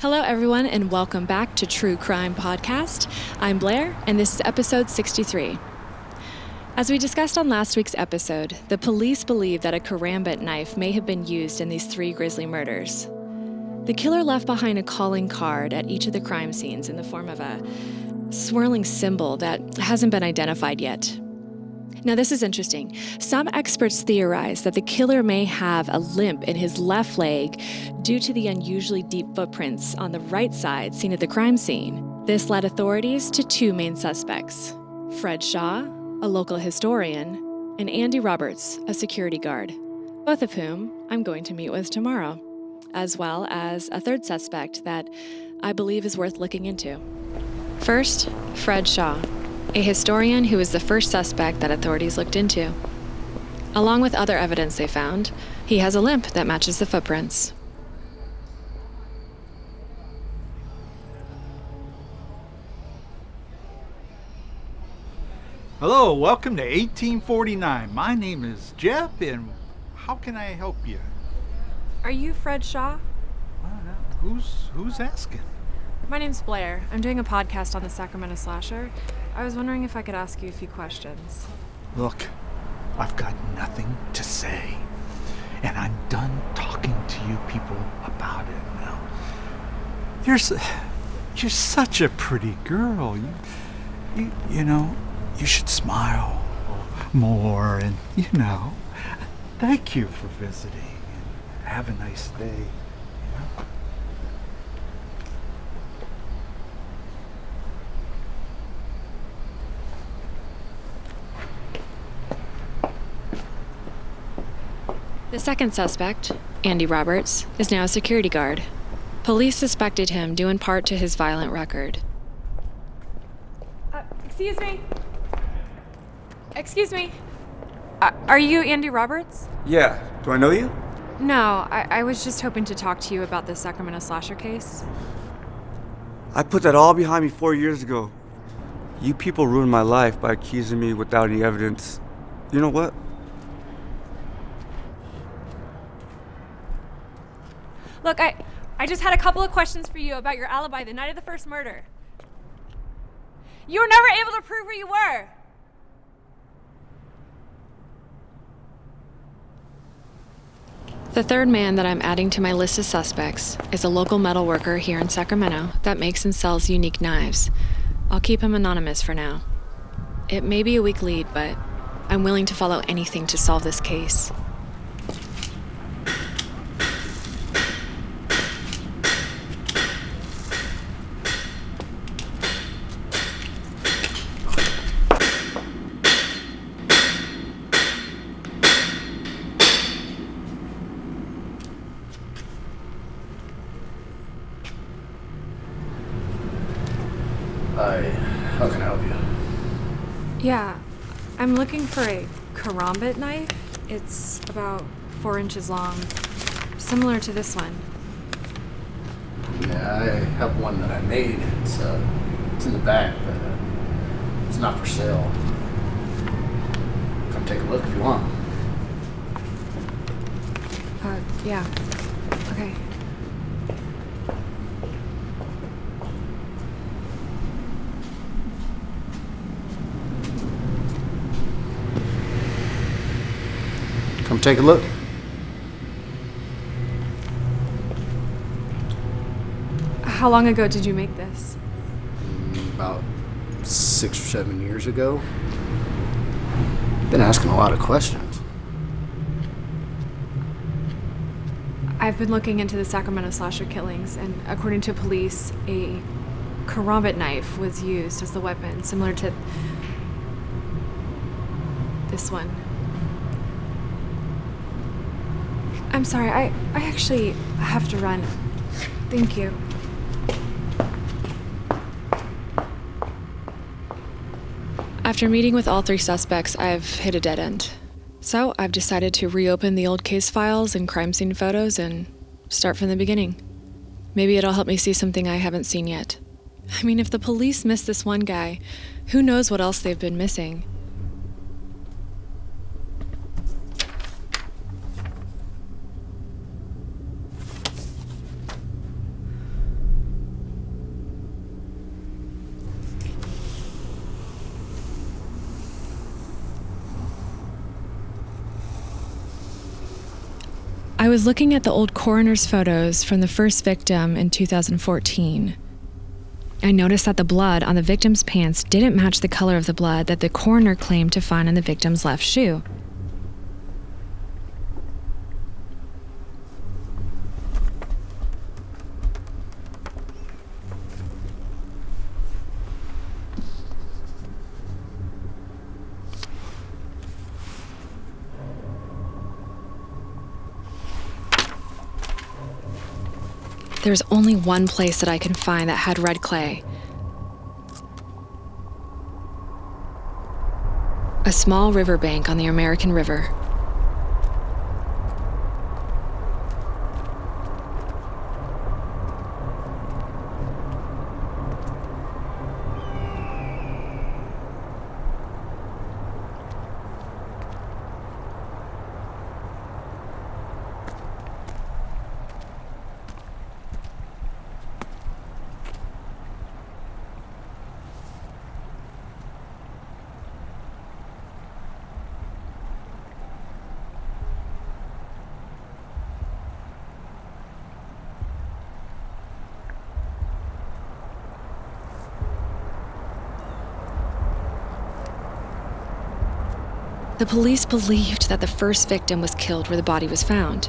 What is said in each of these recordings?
Hello, everyone, and welcome back to True Crime Podcast. I'm Blair, and this is episode 63. As we discussed on last week's episode, the police believe that a karambit knife may have been used in these three grisly murders. The killer left behind a calling card at each of the crime scenes in the form of a swirling symbol that hasn't been identified yet. Now, this is interesting. Some experts theorize that the killer may have a limp in his left leg due to the unusually deep footprints on the right side seen at the crime scene. This led authorities to two main suspects Fred Shaw, a local historian, and Andy Roberts, a security guard, both of whom I'm going to meet with tomorrow, as well as a third suspect that I believe is worth looking into. First, Fred Shaw a historian who was the first suspect that authorities looked into. Along with other evidence they found, he has a limp that matches the footprints. Hello, welcome to 1849. My name is Jeff, and how can I help you? Are you Fred Shaw? who's who's asking? My name's Blair. I'm doing a podcast on the Sacramento Slasher. I was wondering if I could ask you a few questions. Look, I've got nothing to say. And I'm done talking to you people about it now. You're, you're such a pretty girl. You, you, you know, you should smile more and, you know, thank you for visiting and have a nice day. The second suspect, Andy Roberts, is now a security guard. Police suspected him due in part to his violent record. Uh, excuse me. Excuse me. Uh, are you Andy Roberts? Yeah. Do I know you? No, I, I was just hoping to talk to you about the Sacramento slasher case. I put that all behind me four years ago. You people ruined my life by accusing me without any evidence. You know what? Look, I, I just had a couple of questions for you about your alibi the night of the first murder. You were never able to prove where you were. The third man that I'm adding to my list of suspects is a local metal worker here in Sacramento that makes and sells unique knives. I'll keep him anonymous for now. It may be a weak lead, but I'm willing to follow anything to solve this case. Hi, how can I help you? Yeah, I'm looking for a karambit knife. It's about four inches long, similar to this one. Yeah, I have one that I made. It's uh, it's in the back, but uh, it's not for sale. Come take a look if you want. Uh, yeah. Okay. Come take a look. How long ago did you make this? About six or seven years ago. Been asking a lot of questions. I've been looking into the Sacramento slasher killings, and according to police, a karambit knife was used as the weapon, similar to this one. I'm sorry, I, I actually have to run. Thank you. After meeting with all three suspects, I've hit a dead end. So I've decided to reopen the old case files and crime scene photos and start from the beginning. Maybe it'll help me see something I haven't seen yet. I mean, if the police missed this one guy, who knows what else they've been missing? Was looking at the old coroner's photos from the first victim in 2014. I noticed that the blood on the victim's pants didn't match the color of the blood that the coroner claimed to find on the victim's left shoe. There's only one place that I can find that had red clay. A small riverbank on the American River. The police believed that the first victim was killed where the body was found.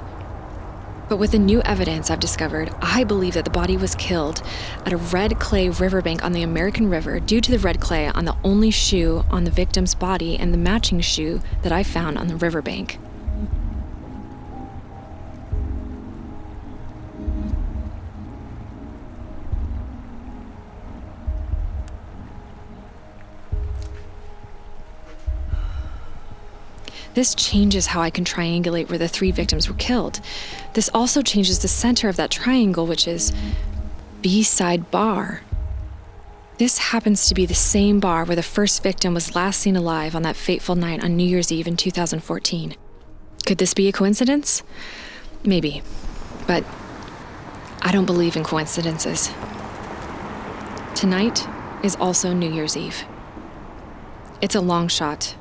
But with the new evidence I've discovered, I believe that the body was killed at a red clay riverbank on the American River due to the red clay on the only shoe on the victim's body and the matching shoe that I found on the riverbank. This changes how I can triangulate where the three victims were killed. This also changes the center of that triangle, which is B side bar. This happens to be the same bar where the first victim was last seen alive on that fateful night on New Year's Eve in 2014. Could this be a coincidence? Maybe. But I don't believe in coincidences. Tonight is also New Year's Eve. It's a long shot,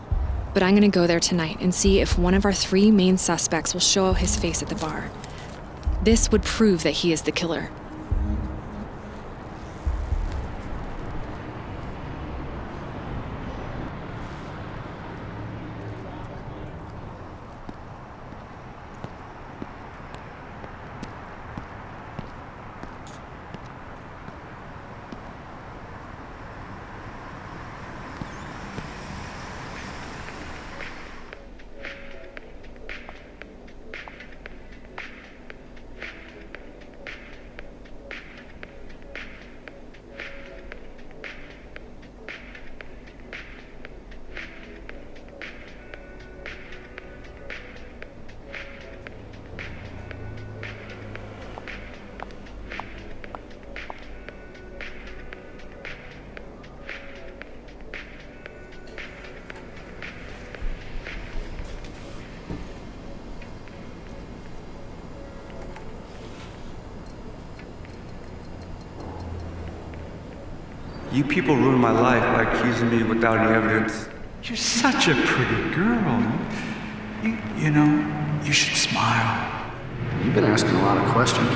but I'm gonna go there tonight and see if one of our three main suspects will show his face at the bar. This would prove that he is the killer. You people ruined my life by accusing me without any evidence. You're such a pretty girl. You, you know, you should smile. You've been asking a lot of questions.